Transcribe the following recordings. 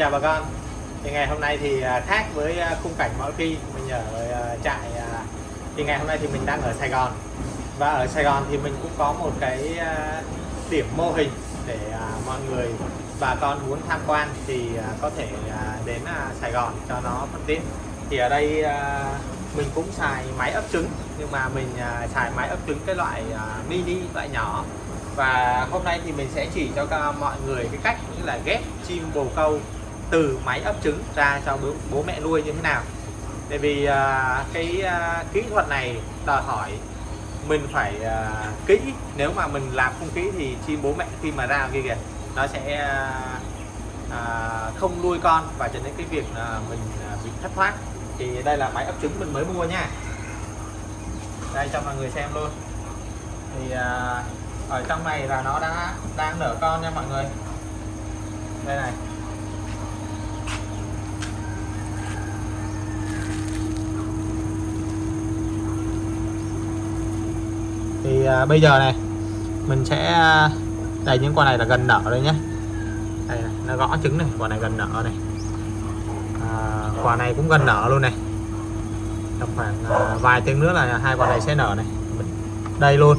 chào bà con. Thì ngày hôm nay thì à, khác với à, khung cảnh mọi khi. Mình ở à, trại thì ngày hôm nay thì mình đang ở Sài Gòn. Và ở Sài Gòn thì mình cũng có một cái điểm mô hình để mọi người, bà con muốn tham quan thì có thể đến Sài Gòn cho nó thuận tiện. Thì ở đây mình cũng xài máy ấp trứng, nhưng mà mình xài máy ấp trứng cái loại mini, loại nhỏ. Và hôm nay thì mình sẽ chỉ cho mọi người cái cách như là ghép chim bồ câu từ máy ấp trứng ra cho bố, bố mẹ nuôi như thế nào. Tại vì à, cái à, kỹ thuật này đòi hỏi mình phải à, kỹ. Nếu mà mình làm không kỹ thì chim bố mẹ khi mà ra kia kìa nó sẽ à, à, không nuôi con và cho đến cái việc à, mình à, bị thất thoát. Thì đây là máy ấp trứng mình mới mua nha. Đây cho mọi người xem luôn. Thì à, ở trong này là nó đã đang nở con nha mọi người. Đây này. Thì à, bây giờ này mình sẽ à, đây những con này là gần nở rồi nhé. Đây này, nó gõ trứng này quả này gần nở này. À, quả này cũng gần nở luôn này. Trong khoảng à, vài tiếng nữa là hai quả này sẽ nở này. Đây luôn.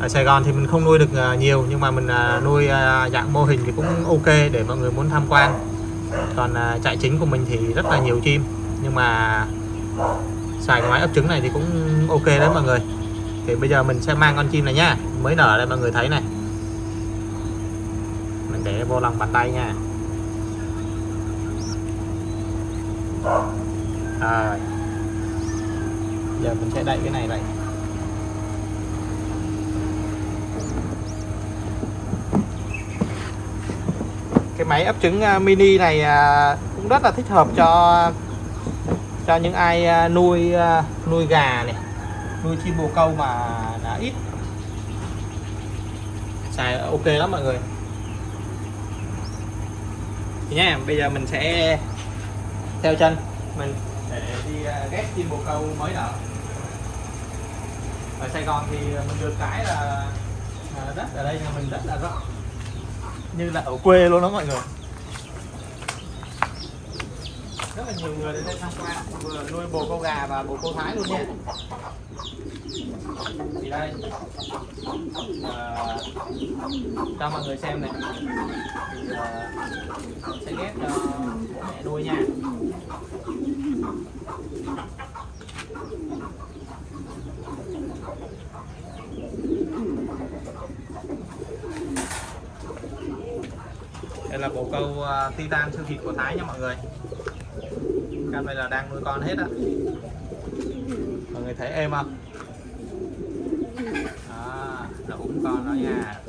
Ở Sài Gòn thì mình không nuôi được à, nhiều nhưng mà mình à, nuôi dạng mô hình thì cũng ok để mọi người muốn tham quan. Còn trại chính của mình thì rất là nhiều chim nhưng mà xài cái máy ấp trứng này thì cũng ok đấy mọi người. Thì bây giờ mình sẽ mang con chim này nhá. Mới nở đây mọi người thấy này. Mình để vô lòng bàn tay nha. À, giờ mình sẽ đậy cái này lại cái máy ấp trứng à, mini này à, cũng rất là thích hợp cho cho những ai à, nuôi à, nuôi gà này, nuôi chim bồ câu mà đã ít. Xài à, ok lắm mọi người. Thì nha, bây giờ mình sẽ theo chân. Mình để đi ghép chim bồ câu mới nở ở Sài Gòn thì mình được cái là đất ở đây nhà mình rất là rộng như là ở quê luôn đó mọi người rất là nhiều người đến đây tham quan. Vừa nuôi bồ câu gà và bồ câu thái luôn nha. Thì đây. À, cho mọi người xem này. Thì à, sẽ ghép cho bố mẹ nuôi nha. Đây là bồ câu uh, titan siêu thịt của Thái nha mọi người cam này là đang nuôi con hết á. Mọi người thấy êm không? À, đó nó ủng con đó nha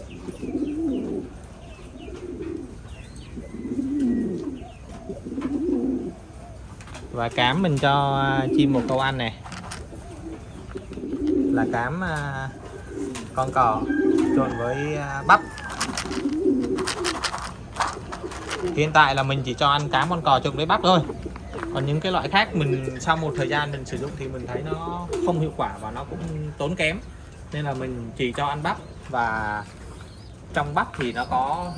và cám mình cho à, chim một câu ăn này là cám à, con cò trộn với bắp. Hiện tại là mình chỉ cho ăn cám con cò trộn với bắp thôi còn những cái loại khác mình sau một thời gian mình sử dụng thì mình thấy nó không hiệu quả và nó cũng tốn kém. Nên là mình chỉ cho ăn bắp và trong bắp thì nó có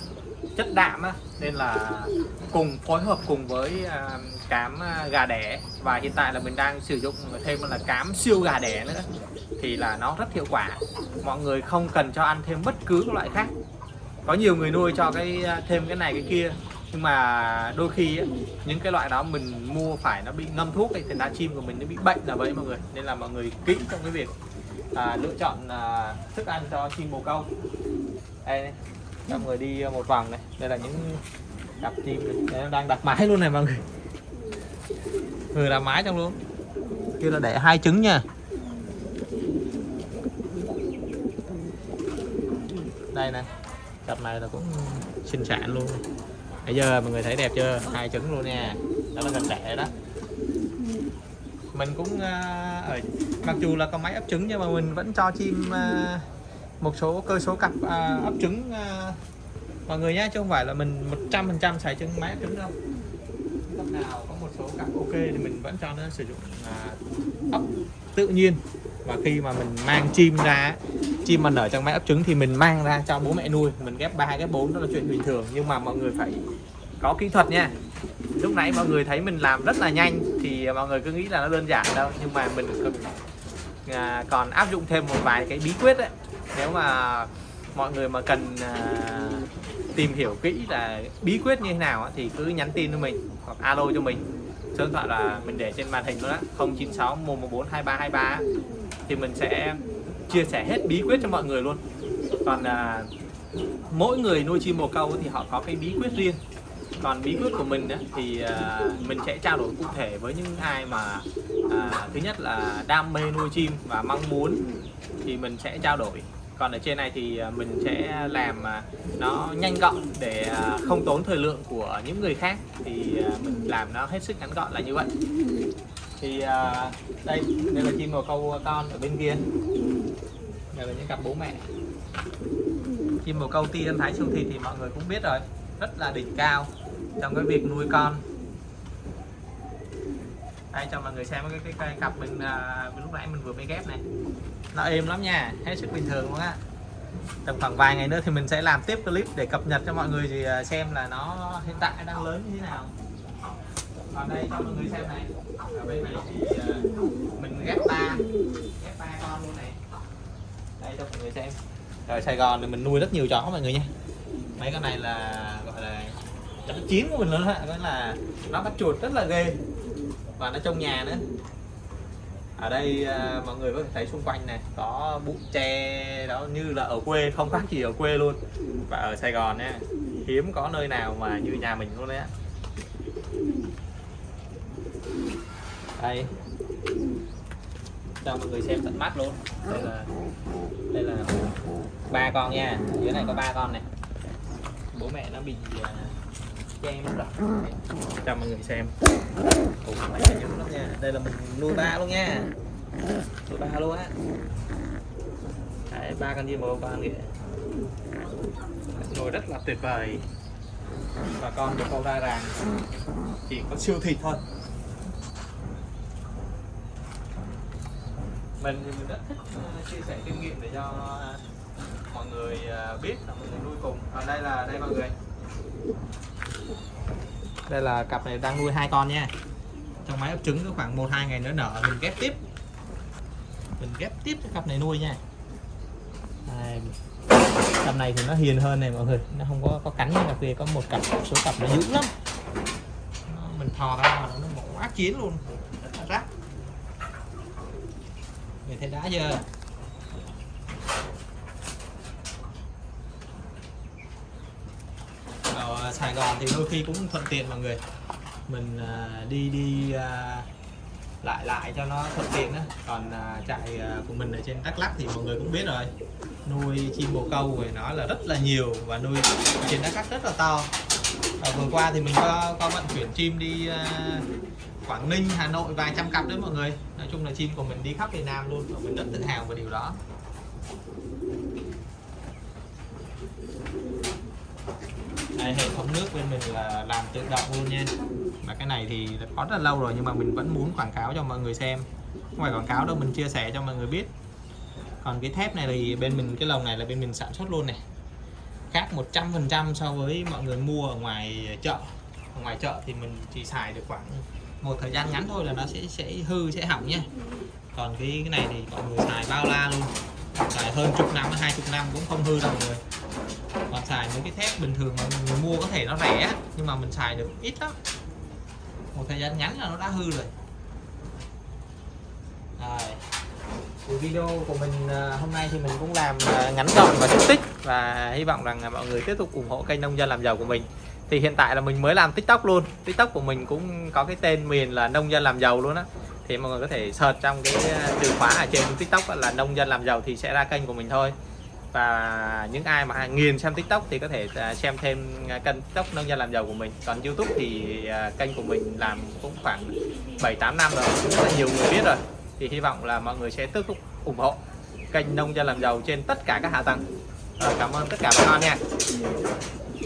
chất đạm á, nên là cùng phối hợp cùng với à, cám à, gà đẻ. Và hiện tại là mình đang sử dụng thêm là cám siêu gà đẻ nữa. Thì là nó rất hiệu quả. Mọi người không cần cho ăn thêm bất cứ loại khác. Có nhiều người nuôi cho cái à, thêm cái này cái kia nhưng mà đôi khi ấy, những cái loại đó mình mua phải nó bị ngâm thuốc ấy, thì lá chim của mình nó bị bệnh là vậy mọi người. Nên là mọi người kỹ trong cái việc à, lựa chọn à, thức ăn cho chim bồ câu. Đây này, mọi người đi một vòng này. Đây là những cặp chim này. Đây, đang đặt mái luôn này mọi người. Người đặt mái trong luôn. Kia là để hai trứng nha. Đây này cặp này là cũng sinh sản luôn bây giờ mọi người thấy đẹp chưa? Hai trứng luôn nha. Đó là gần đẻ đó. Mình cũng uh, ở mặc dù là có máy ấp trứng nhưng mà mình vẫn cho chim uh, một số cơ số cặp uh, ấp trứng uh, mọi người nhé chứ không phải là mình 100% xài trứng máy ấp trứng đâu. Lúc nào có một số cặp ok thì mình vẫn cho nó sử dụng uh, ấp tự nhiên. Và khi mà mình mang chim ra chim mà nở trong máy ấp trứng thì mình mang ra cho bố mẹ nuôi. Mình ghép ba ghép bốn đó là chuyện bình thường. Nhưng mà mọi người phải có kỹ thuật nha. Lúc nãy mọi người thấy mình làm rất là nhanh thì mọi người cứ nghĩ là nó đơn giản đâu. Nhưng mà mình còn, à, còn áp dụng thêm một vài cái bí quyết đấy nếu mà mọi người mà cần à, tìm hiểu kỹ là bí quyết như thế nào thì cứ nhắn tin cho mình hoặc alo cho mình. Số điện thoại là mình để trên màn hình luôn á. 096 114 2323 thì mình sẽ chia sẻ hết bí quyết cho mọi người luôn. Còn à, mỗi người nuôi chim bồ câu thì họ có cái bí quyết riêng. Còn bí quyết của mình á, thì à, mình sẽ trao đổi cụ thể với những ai mà à, thứ nhất là đam mê nuôi chim và mong muốn thì mình sẽ trao đổi. Còn ở trên này thì à, mình sẽ làm à, nó nhanh gọn để à, không tốn thời lượng của những người khác. Thì mình làm nó hết sức ngắn gọn là như vậy. Thì đây đây là chim bồ câu con ở bên kia đây là những cặp bố mẹ. Chim bồ câu ti ăn thái siêu thị thì mọi người cũng biết rồi rất là đỉnh cao trong cái việc nuôi con. Đây cho mọi người xem cái, cái, cái cặp mình à, lúc nãy mình vừa mới ghép này. Nó êm lắm nha hết sức bình thường luôn á. Tầm khoảng vài ngày nữa thì mình sẽ làm tiếp clip để cập nhật cho mọi người thì à, xem là nó hiện tại đang lớn như thế nào. Còn đây cho mọi người xem này. Ở bên này thì à, mình ghép ba. Ghép ba con luôn này đây cho mọi người xem. Rồi, Sài Gòn thì mình nuôi rất nhiều chó mọi người nha. Mấy cái này là, gọi là, chó chiến của mình luôn á. Đó là nó bắt chuột rất là ghê. Và nó trong nhà nữa. Ở đây à, mọi người có thể thấy xung quanh này có bụi tre đó, như là ở quê, không khác gì ở quê luôn. Và ở Sài Gòn nha, hiếm có nơi nào mà như nhà mình luôn đấy á. Đây. Cho mọi người xem tận mắt luôn. Đây là đây là ba con nha. Dưới này có ba con này bố mẹ nó bị uh, che mất rồi cho mọi người xem. Ủa, phải lắm nha. Đây là mình nuôi ba luôn nha. Nuôi ba luôn á. Đấy, ba con chim bồ con kìa nuôi rất là tuyệt vời. Và con được câu ra ràng. Chỉ có siêu thịt thôi mình thì mình rất thích chia sẻ kinh nghiệm để cho mọi người à, biết là mọi người nuôi cùng. Ở đây là đây mọi người. Đây là cặp này đang nuôi hai con nha. Trong máy ấp trứng có khoảng một hai ngày nữa nở mình ghép tiếp. Mình ghép tiếp cái cặp này nuôi nha. Đây. cặp này thì nó hiền hơn này mọi người. Nó không có có cắn như cặp kia có một cặp số cặp nó dữ lắm. Nó, mình thò ra mà nó mổ ác chiến luôn rất là rắc người thấy đá chưa ở Sài Gòn thì đôi khi cũng thuận tiện mọi người. Mình à, đi đi à, lại lại cho nó thuận tiện đó còn à, trại của mình ở trên Đắk Lắk thì mọi người cũng biết rồi. Nuôi chim bồ câu thì nó là rất là nhiều và nuôi trên Đắk Lắk rất là to. Và vừa qua thì mình có có vận chuyển chim đi Quảng Ninh, Hà Nội vài trăm cặp đấy mọi người. Nói chung là chim của mình đi khắp Việt Nam luôn và mình rất tự hào về điều đó. Đây, hệ thống nước bên mình là làm tự động luôn nha. Và cái này thì có rất là lâu rồi, nhưng mà mình vẫn muốn quảng cáo cho mọi người xem. Không phải quảng cáo đâu, mình chia sẻ cho mọi người biết. Còn cái thép này thì bên mình, cái lồng này là bên mình sản xuất luôn này. Khác 100% so với mọi người mua ở ngoài chợ. Ở ngoài chợ thì mình chỉ xài được khoảng một thời gian ngắn thôi là nó sẽ sẽ hư, sẽ hỏng nha còn cái cái này thì mọi người xài bao la luôn. Xài hơn chục năm, hai chục năm cũng không hư đâu mọi người còn xài mấy cái thép bình thường mà người mua có thể nó rẻ nhưng mà mình xài được ít lắm. Một thời gian ngắn là nó đã hư rồi. Rồi. Thì video của mình à, hôm nay thì mình cũng làm à, ngắn gọn và xúc tích và hy vọng rằng mọi người tiếp tục ủng hộ kênh nông dân làm giàu của mình thì hiện tại là mình mới làm tiktok luôn. Tiktok của mình cũng có cái tên miền là nông dân làm giàu luôn á. Thì mọi người có thể search trong cái ờ, từ khóa ở trên tiktok là nông dân làm giàu thì sẽ ra kênh của mình thôi. Và những ai mà nghiền xem tiktok thì có thể ờ, xem thêm ờ, kênh tiktok nông dân làm giàu của mình. Còn youtube thì kênh của mình làm cũng khoảng 7 8 năm rồi rất là nhiều người biết rồi. Thì hy vọng là mọi người sẽ tiếp tục ủng hộ kênh nông dân làm giàu trên tất cả các hạ tầng. Rồi, cảm ơn tất cả bà con nha.